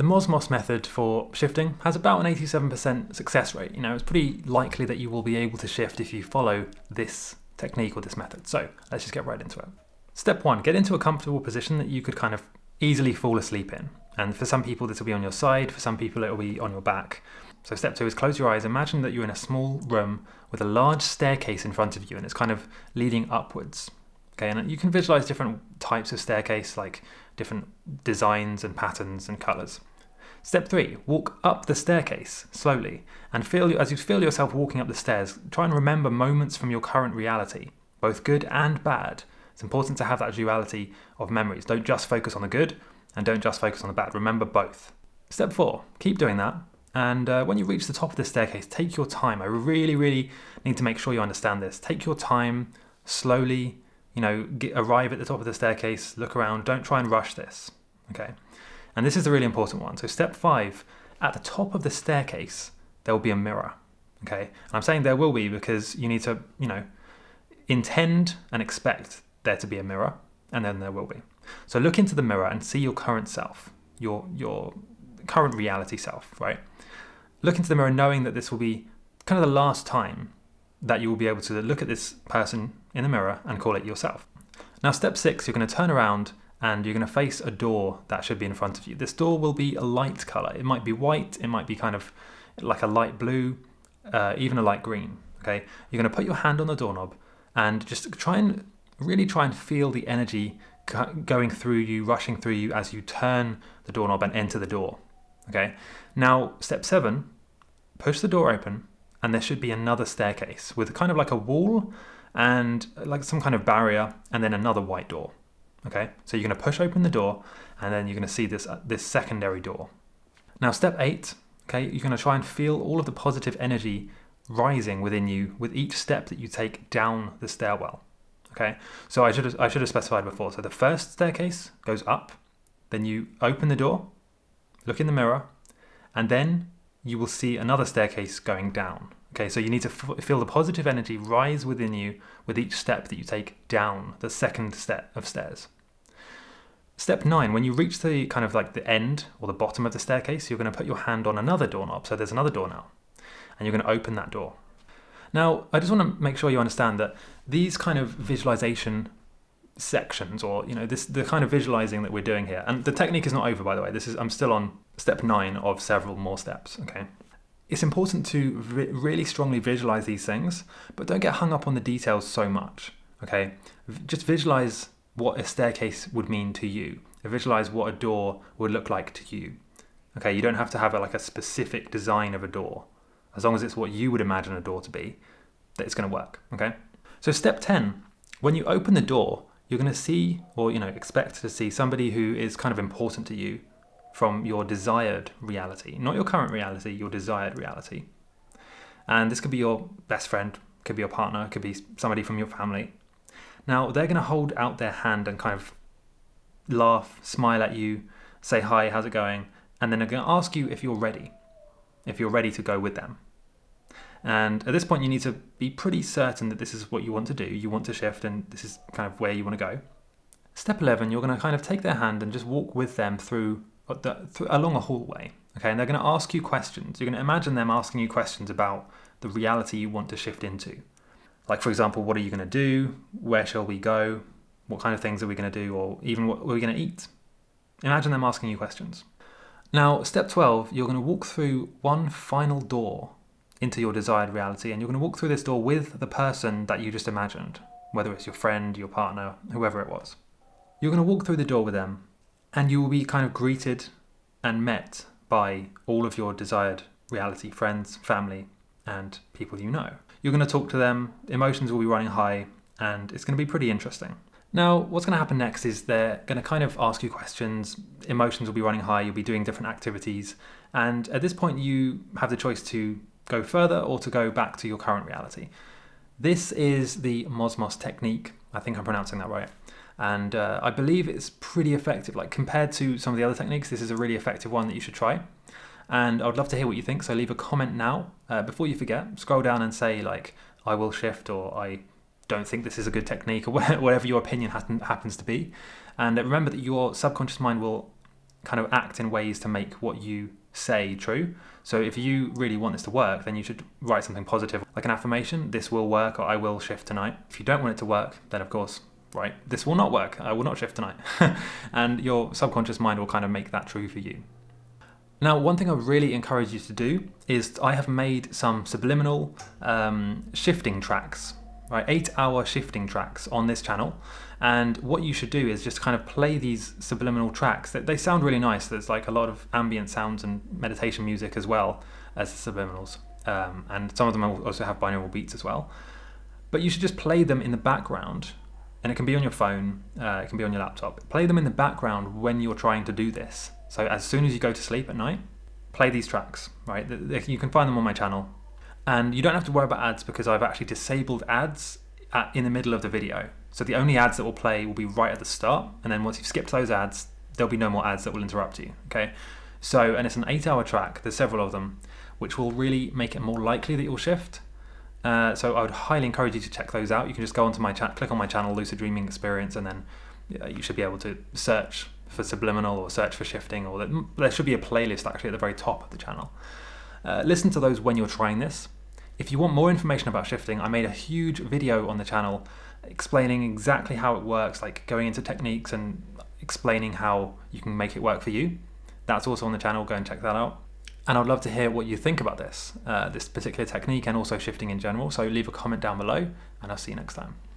The Mosmos method for shifting has about an 87% success rate. You know, it's pretty likely that you will be able to shift if you follow this technique or this method. So let's just get right into it. Step one, get into a comfortable position that you could kind of easily fall asleep in. And for some people, this will be on your side. For some people, it will be on your back. So step two is close your eyes. Imagine that you're in a small room with a large staircase in front of you and it's kind of leading upwards. Okay, and you can visualize different types of staircase, like different designs and patterns and colors. Step three, walk up the staircase slowly and feel as you feel yourself walking up the stairs, try and remember moments from your current reality, both good and bad. It's important to have that duality of memories. Don't just focus on the good and don't just focus on the bad. Remember both. Step four, keep doing that. And uh, when you reach the top of the staircase, take your time. I really, really need to make sure you understand this. Take your time, slowly, you know, get, arrive at the top of the staircase, look around. Don't try and rush this. Okay. And this is a really important one. So step five, at the top of the staircase, there will be a mirror. Okay. And I'm saying there will be because you need to, you know, intend and expect there to be a mirror, and then there will be. So look into the mirror and see your current self, your your current reality self, right? Look into the mirror knowing that this will be kind of the last time that you will be able to look at this person in the mirror and call it yourself. Now, step six, you're going to turn around and you're going to face a door that should be in front of you. This door will be a light color. It might be white, it might be kind of like a light blue, uh, even a light green. Okay, you're going to put your hand on the doorknob and just try and really try and feel the energy going through you, rushing through you as you turn the doorknob and enter the door. Okay, now step seven, push the door open, and there should be another staircase with kind of like a wall and like some kind of barrier, and then another white door. Okay, so you're going to push open the door, and then you're going to see this uh, this secondary door. Now, step eight. Okay, you're to try and feel all of the positive energy rising within you with each step that you take down the stairwell. Okay, so I should have, I should have specified before. So the first staircase goes up, then you open the door, look in the mirror, and then you will see another staircase going down. Okay, so you need to feel the positive energy rise within you with each step that you take down the second step of stairs. Step nine, when you reach the kind of like the end or the bottom of the staircase, you're going to put your hand on another doorknob. So there's another door now, and you're going to open that door. Now, I just want to make sure you understand that these kind of visualization sections or you know this the kind of visualizing that we're doing here and the technique is not over by the way this is i'm still on step nine of several more steps okay it's important to really strongly visualize these things but don't get hung up on the details so much okay? Just visualize what a staircase would mean to you. Visualize what a door would look like to you okay? You don't have to have a, like a specific design of a door. As long as it's what you would imagine a door to be that it's going to work okay? So step 10 when you open the door you're going to see or you know expect to see somebody who is kind of important to you from your desired reality not your current reality your desired reality and this could be your best friend could be your partner could be somebody from your family now they're going to hold out their hand and kind of laugh smile at you say hi how's it going and then they're going to ask you if you're ready if you're ready to go with them and at this point, you need to be pretty certain that this is what you want to do. You want to shift, and this is kind of where you want to go. Step 11, you're going to kind of take their hand and just walk with them through, the, along a hallway. Okay, and they're going to ask you questions. You're going to imagine them asking you questions about the reality you want to shift into. Like, for example, what are you going to do? Where shall we go? What kind of things are we going to do? Or even what are we going to eat? Imagine them asking you questions. Now, step 12, you're going to walk through one final door into your desired reality. And you're going to walk through this door with the person that you just imagined, whether it's your friend, your partner, whoever it was. You're going to walk through the door with them, and you will be kind of greeted and met by all of your desired reality friends, family, and people you know. You're going to talk to them, emotions will be running high, and it's going to be pretty interesting. Now, what's going to happen next is they're going to kind of ask you questions, emotions will be running high, you'll be doing different activities, and at this point, you have the choice to go further or to go back to your current reality. This is the Mosmos technique. I think I'm pronouncing that right. And uh, I believe it's pretty effective. Like compared to some of the other techniques, this is a really effective one that you should try. And I would love to hear what you think. So leave a comment now uh, before you forget. Scroll down and say like, I will shift or I don't think this is a good technique or whatever your opinion happens to be. And remember that your subconscious mind will kind of act in ways to make what you say true. So if you really want this to work, then you should write something positive, like an affirmation, this will work, or I will shift tonight. If you don't want it to work, then of course, right, this will not work, I will not shift tonight. and your subconscious mind will kind of make that true for you. Now, one thing I really encourage you to do is I have made some subliminal um, shifting tracks, right? Eight hour shifting tracks on this channel. And what you should do is just kind of play these subliminal tracks. They sound really nice. There's like a lot of ambient sounds and meditation music as well as the subliminals. Um, and some of them also have binaural beats as well. But you should just play them in the background and it can be on your phone, uh, it can be on your laptop. Play them in the background when you're trying to do this. So as soon as you go to sleep at night, play these tracks, right? You can find them on my channel. And you don't have to worry about ads because I've actually disabled ads at, in the middle of the video. So the only ads that will play will be right at the start. And then once you've skipped those ads, there'll be no more ads that will interrupt you, okay? So, and it's an eight hour track, there's several of them, which will really make it more likely that you'll shift. Uh, so I would highly encourage you to check those out. You can just go onto my chat, click on my channel, Lucid Dreaming Experience, and then you should be able to search for subliminal or search for shifting, or there should be a playlist actually at the very top of the channel. Uh, listen to those when you're trying this. If you want more information about shifting, I made a huge video on the channel explaining exactly how it works, like going into techniques and explaining how you can make it work for you. That's also on the channel, go and check that out. And I'd love to hear what you think about this, uh, this particular technique and also shifting in general. So leave a comment down below and I'll see you next time.